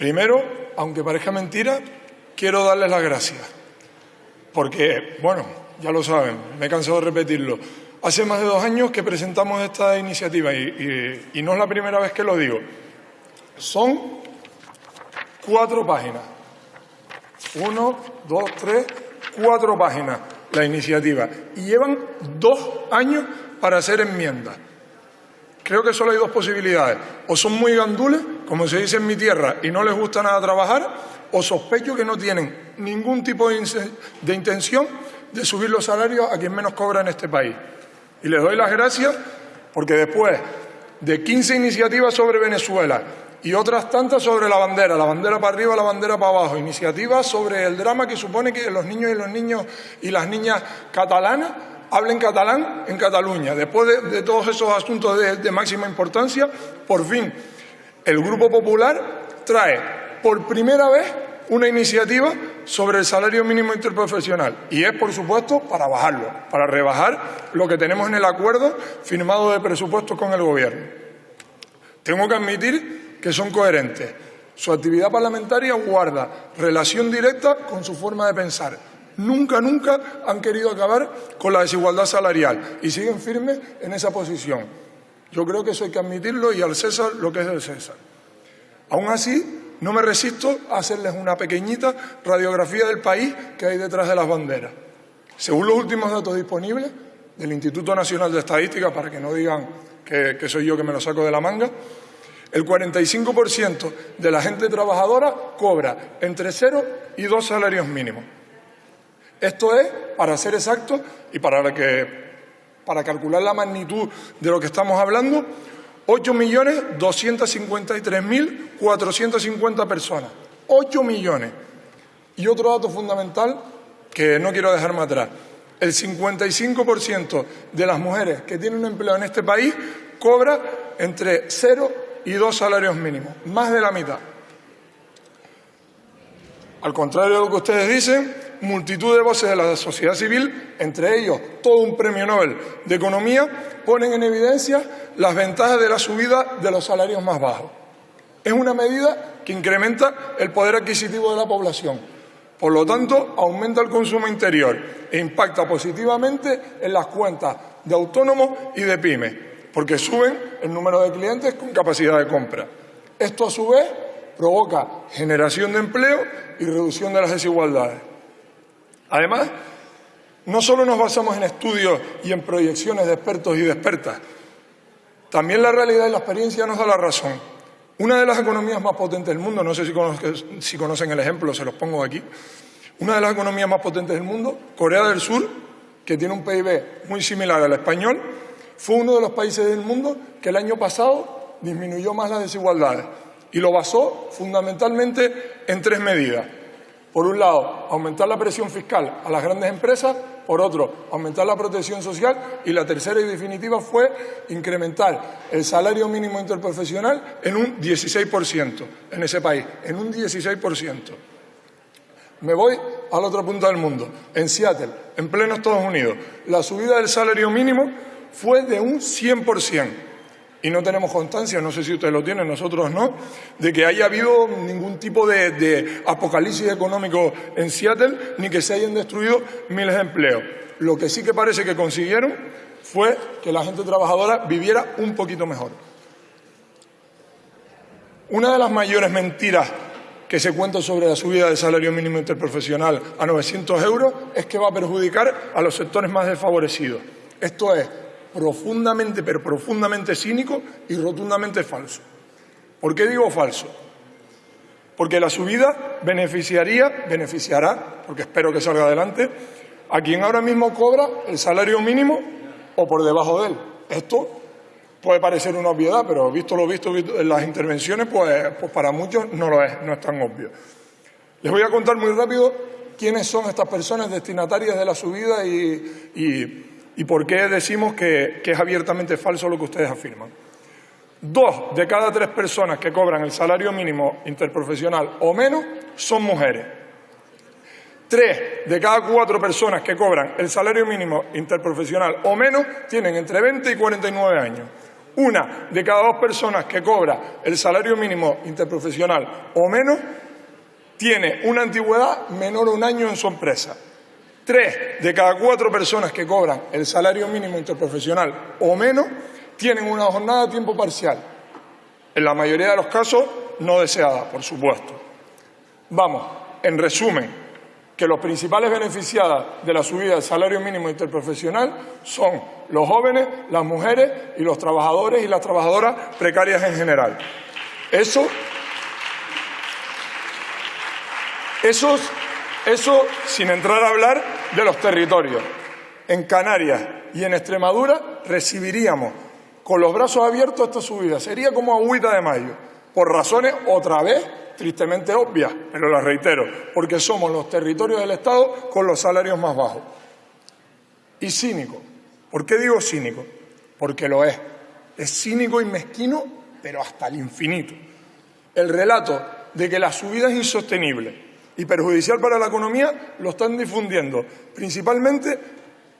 Primero, aunque parezca mentira, quiero darles las gracias. Porque, bueno, ya lo saben, me he cansado de repetirlo. Hace más de dos años que presentamos esta iniciativa y, no es la primera vez que lo digo. Son cuatro páginas. Uno, dos, tres, cuatro páginas la iniciativa. Y llevan dos años para hacer enmiendas. Creo que solo hay dos posibilidades. O son muy gandules, como se dice en mi tierra, y no les gusta nada trabajar, o sospecho que no tienen ningún tipo de, intención de subir los salarios a quien menos cobra en este país. Y les doy las gracias porque después de 15 iniciativas sobre Venezuela y otras tantas sobre la bandera, la bandera para arriba, la bandera para abajo, iniciativas sobre el drama que supone que los niños y los niños y las niñas catalanas hablen catalán en Cataluña. Después de, todos esos asuntos de, máxima importancia, por fin el Grupo Popular trae por primera vez una iniciativa sobre el salario mínimo interprofesional y es, por supuesto, para bajarlo, para rebajar lo que tenemos en el acuerdo firmado de presupuestos con el Gobierno. Tengo que admitir que son coherentes. Su actividad parlamentaria guarda relación directa con su forma de pensar Nunca, nunca han querido acabar con la desigualdad salarial y siguen firmes en esa posición. Yo creo que eso hay que admitirlo y al César lo que es del César. Aún así, no me resisto a hacerles una pequeñita radiografía del país que hay detrás de las banderas. Según los últimos datos disponibles del Instituto Nacional de Estadística, para que no digan que, que soy yo que me lo saco de la manga, el 45% de la gente trabajadora cobra entre cero y dos salarios mínimos. Esto es, para ser exacto y para, que, para calcular la magnitud de lo que estamos hablando, 8.253.450 personas. 8 millones. Y otro dato fundamental que no quiero dejarme atrás. El 55% de las mujeres que tienen un empleo en este país cobra entre cero y dos salarios mínimos, más de la mitad. Al contrario de lo que ustedes dicen, multitud de voces de la sociedad civil, entre ellos todo un premio Nobel de Economía, ponen en evidencia las ventajas de la subida de los salarios más bajos. Es una medida que incrementa el poder adquisitivo de la población. Por lo tanto, aumenta el consumo interior e impacta positivamente en las cuentas de autónomos y de pymes, porque suben el número de clientes con capacidad de compra. Esto, a su vez, provoca generación de empleo y reducción de las desigualdades. Además, no solo nos basamos en estudios y en proyecciones de expertos y de expertas, también la realidad y la experiencia nos da la razón. Una de las economías más potentes del mundo, no sé si conocen, el ejemplo, se los pongo aquí, una de las economías más potentes del mundo, Corea del Sur, que tiene un PIB muy similar al español, fue uno de los países del mundo que el año pasado disminuyó más las desigualdades y lo basó fundamentalmente en tres medidas. Por un lado, aumentar la presión fiscal a las grandes empresas, por otro, aumentar la protección social y la tercera y definitiva fue incrementar el salario mínimo interprofesional en un 16% en ese país, en un 16%. Me voy al otro punto del mundo, en Seattle, en pleno Estados Unidos. La subida del salario mínimo fue de un 100% y no tenemos constancia, no sé si ustedes lo tienen, nosotros no, de que haya habido ningún tipo de, apocalipsis económico en Seattle ni que se hayan destruido miles de empleos. Lo que sí que parece que consiguieron fue que la gente trabajadora viviera un poquito mejor. Una de las mayores mentiras que se cuenta sobre la subida del salario mínimo interprofesional a 900 euros es que va a perjudicar a los sectores más desfavorecidos. Esto es, profundamente, pero profundamente cínico y rotundamente falso. ¿Por qué digo falso? Porque la subida beneficiaría, beneficiará, porque espero que salga adelante, a quien ahora mismo cobra el salario mínimo o por debajo de él. Esto puede parecer una obviedad, pero visto lo visto en las intervenciones, pues, pues, para muchos no lo es, no es tan obvio. Les voy a contar muy rápido quiénes son estas personas destinatarias de la subida y y por qué decimos que, es abiertamente falso lo que ustedes afirman. Dos de cada tres personas que cobran el salario mínimo interprofesional o menos son mujeres. Tres de cada cuatro personas que cobran el salario mínimo interprofesional o menos tienen entre 20 y 49 años. Una de cada dos personas que cobra el salario mínimo interprofesional o menos tiene una antigüedad menor a un año en su empresa. Tres de cada cuatro personas que cobran el salario mínimo interprofesional o menos tienen una jornada a tiempo parcial. En la mayoría de los casos no deseada, por supuesto. Vamos, en resumen, que los principales beneficiadas de la subida del salario mínimo interprofesional son los jóvenes, las mujeres y los trabajadores y las trabajadoras precarias en general. Eso, eso, eso sin entrar a hablar de los territorios. En Canarias y en Extremadura recibiríamos con los brazos abiertos esta subida. Sería como agüita de mayo, por razones otra vez tristemente obvias, pero las reitero, porque somos los territorios del Estado con los salarios más bajos. Y cínico. ¿Por qué digo cínico? Porque lo es. Es cínico y mezquino, pero hasta el infinito. El relato de que la subida es insostenible y perjudicial para la economía lo están difundiendo principalmente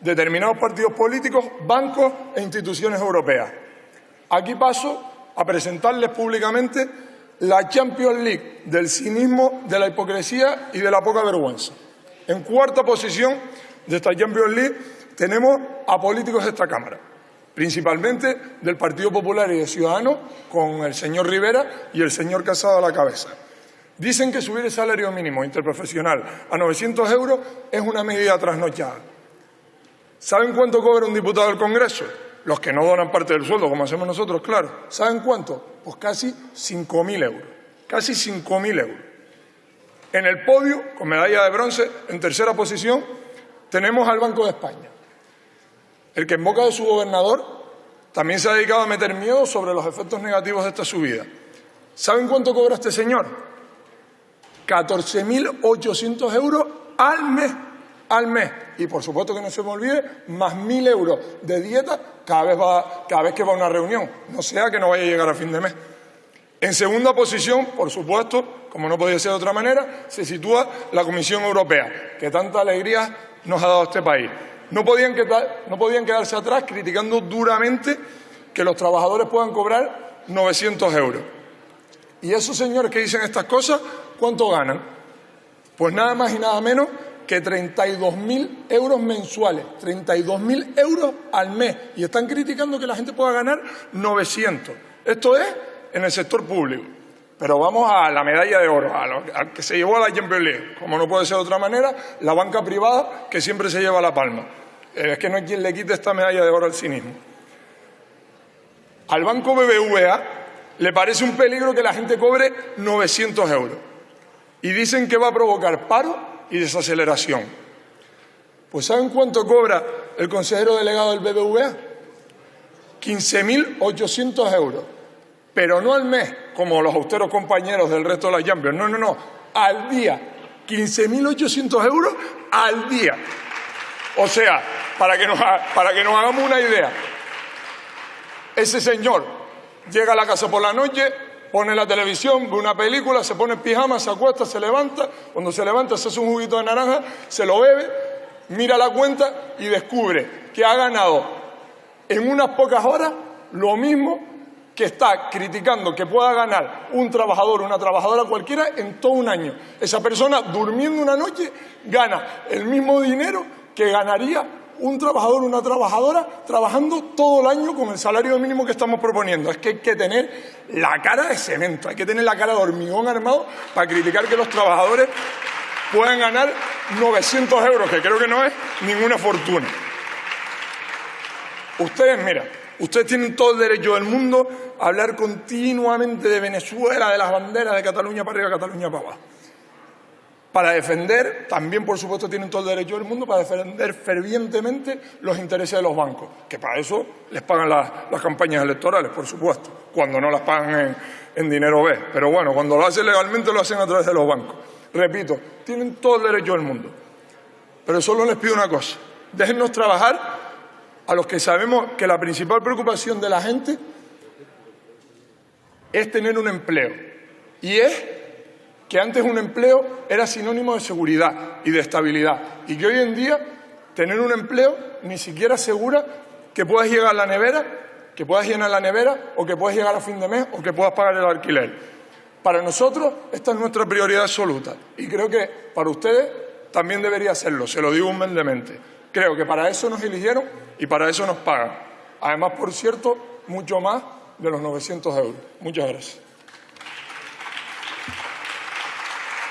determinados partidos políticos, bancos e instituciones europeas. Aquí paso a presentarles públicamente la Champions League del cinismo, de la hipocresía y de la poca vergüenza. En cuarta posición de esta Champions League tenemos a políticos de esta Cámara, principalmente del Partido Popular y de Ciudadanos, con el señor Rivera y el señor Casado a la cabeza. Dicen que subir el salario mínimo interprofesional a 900 euros es una medida trasnochada. ¿Saben cuánto cobra un diputado del Congreso? Los que no donan parte del sueldo, como hacemos nosotros, claro. ¿Saben cuánto? Pues casi 5.000 euros. Casi 5.000 euros. En el podio, con medalla de bronce, en tercera posición, tenemos al Banco de España. El que en boca de su gobernador también se ha dedicado a meter miedo sobre los efectos negativos de esta subida. ¿Saben cuánto cobra este señor? 14.800 euros al mes al mes. Y por supuesto que no se me olvide, más mil euros de dieta cada vez, va, cada vez que va a una reunión. No sea que no vaya a llegar a fin de mes. En segunda posición, por supuesto, como no podía ser de otra manera, se sitúa la Comisión Europea, que tanta alegría nos ha dado este país. No podían, no podían quedarse atrás criticando duramente que los trabajadores puedan cobrar 900 euros. ¿Y esos señores que dicen estas cosas, cuánto ganan? Pues nada más y nada menos que 32.000 euros mensuales, 32.000 euros al mes, y están criticando que la gente pueda ganar 900. Esto es en el sector público. Pero vamos a la medalla de oro, al que se llevó a la Champions como no puede ser de otra manera, la banca privada que siempre se lleva la palma. Es que no hay quien le quite esta medalla de oro al cinismo. Al banco BBVA le parece un peligro que la gente cobre 900 euros. Y dicen que va a provocar paro y desaceleración. Pues ¿saben cuánto cobra el consejero delegado del BBVA? 15.800 euros. Pero no al mes, como los austeros compañeros del resto de la Champions. No, no, no. Al día. 15.800 euros al día. O sea, para que, para que nos hagamos una idea, ese señor llega a la casa por la noche, pone la televisión, ve una película, se pone en pijama, se acuesta, se levanta, cuando se levanta se hace un juguito de naranja, se lo bebe, mira la cuenta y descubre que ha ganado en unas pocas horas lo mismo que está criticando que pueda ganar un trabajador una trabajadora cualquiera en todo un año. Esa persona durmiendo una noche gana el mismo dinero que ganaría un trabajador una trabajadora trabajando todo el año con el salario mínimo que estamos proponiendo. Es que hay que tener la cara de cemento, hay que tener la cara de hormigón armado para criticar que los trabajadores puedan ganar 900 euros, que creo que no es ninguna fortuna. Ustedes, mira, ustedes tienen todo el derecho del mundo a hablar continuamente de Venezuela, de las banderas de Cataluña para arriba, Cataluña para abajo para defender, también por supuesto tienen todo el derecho del mundo, para defender fervientemente los intereses de los bancos, que para eso les pagan las, campañas electorales, por supuesto, cuando no las pagan en, en dinero B. Pero bueno, cuando lo hacen legalmente lo hacen a través de los bancos. Repito, tienen todo el derecho del mundo. Pero solo les pido una cosa, déjennos trabajar a los que sabemos que la principal preocupación de la gente es tener un empleo. Y es que antes un empleo era sinónimo de seguridad y de estabilidad y que hoy en día tener un empleo ni siquiera asegura que puedas llegar a la nevera que puedas llenar la nevera o que puedas llegar a fin de mes o que puedas pagar el alquiler. Para nosotros esta es nuestra prioridad absoluta y creo que para ustedes también debería serlo, se lo digo humildemente. Creo que para eso nos eligieron y para eso nos pagan. Además, por cierto, mucho más de los 900 euros. Muchas gracias.